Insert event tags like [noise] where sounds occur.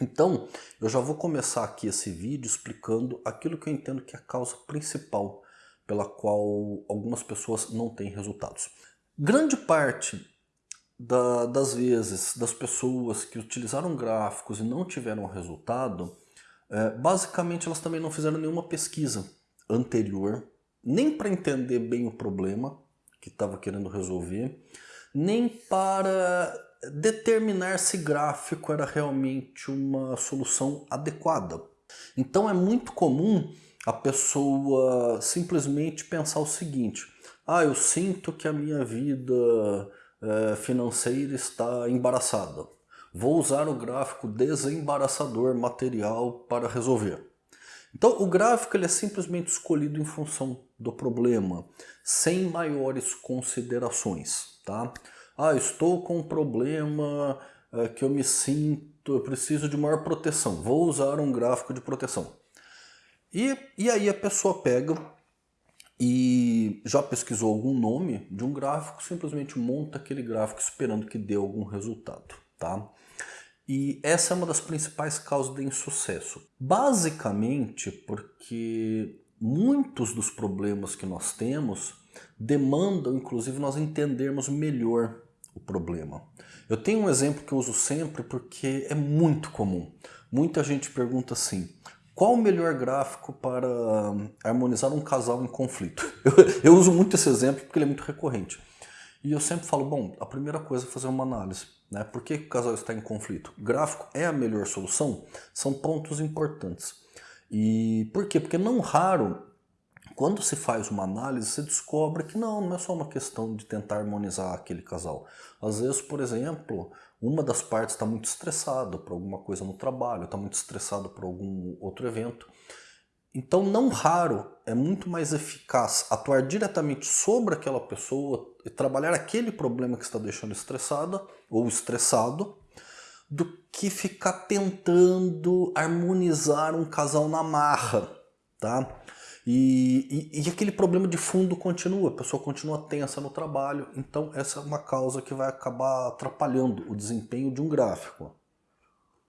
Então, eu já vou começar aqui esse vídeo explicando aquilo que eu entendo que é a causa principal pela qual algumas pessoas não têm resultados. Grande parte da, das vezes das pessoas que utilizaram gráficos e não tiveram resultado, é, basicamente elas também não fizeram nenhuma pesquisa anterior, nem para entender bem o problema que estava querendo resolver, nem para determinar se gráfico era realmente uma solução adequada. Então é muito comum a pessoa simplesmente pensar o seguinte, ah, eu sinto que a minha vida é, financeira está embaraçada. Vou usar o gráfico desembaraçador material para resolver. Então o gráfico ele é simplesmente escolhido em função do problema, sem maiores considerações. Tá? Ah, estou com um problema é, que eu me sinto, eu preciso de maior proteção, vou usar um gráfico de proteção. E, e aí a pessoa pega e já pesquisou algum nome de um gráfico, simplesmente monta aquele gráfico esperando que dê algum resultado. Tá? E essa é uma das principais causas de insucesso. Basicamente porque muitos dos problemas que nós temos demandam, inclusive, nós entendermos melhor o problema. Eu tenho um exemplo que eu uso sempre porque é muito comum. Muita gente pergunta assim, qual o melhor gráfico para harmonizar um casal em conflito? [laughs] Eu, eu, uso muito esse exemplo porque ele é muito recorrente. E eu sempre falo, bom, a primeira coisa é fazer uma análise. Né? Por que o casal está em conflito? Gráfico é a melhor solução? São pontos importantes. E por quê? Porque não raro quando se faz uma análise, você descobre que não, não é só uma questão de tentar harmonizar aquele casal. Às vezes, por exemplo, uma das partes está muito estressada por alguma coisa no trabalho, está muito estressada por algum outro evento. Então, não raro, é muito mais eficaz atuar diretamente sobre aquela pessoa e trabalhar aquele problema que está deixando estressada ou estressado, do que ficar tentando harmonizar um casal na marra, tá? E, e, e, aquele problema de fundo continua, a pessoa continua tensa no trabalho, então essa é uma causa que vai acabar atrapalhando o desempenho de um gráfico.